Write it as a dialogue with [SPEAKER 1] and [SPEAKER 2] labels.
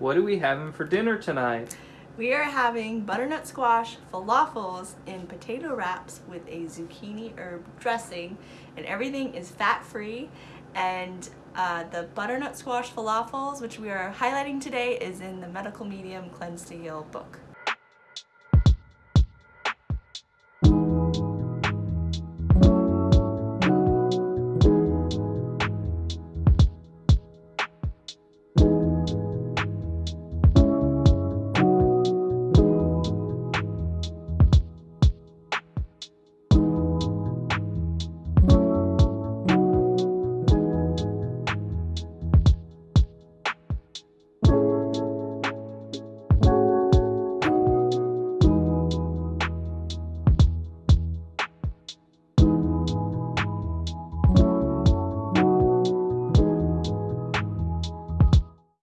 [SPEAKER 1] What are we having for dinner tonight?
[SPEAKER 2] We are having butternut squash falafels in potato wraps with a zucchini herb dressing and everything is fat-free and uh, the butternut squash falafels which we are highlighting today is in the medical medium cleanse to heal book.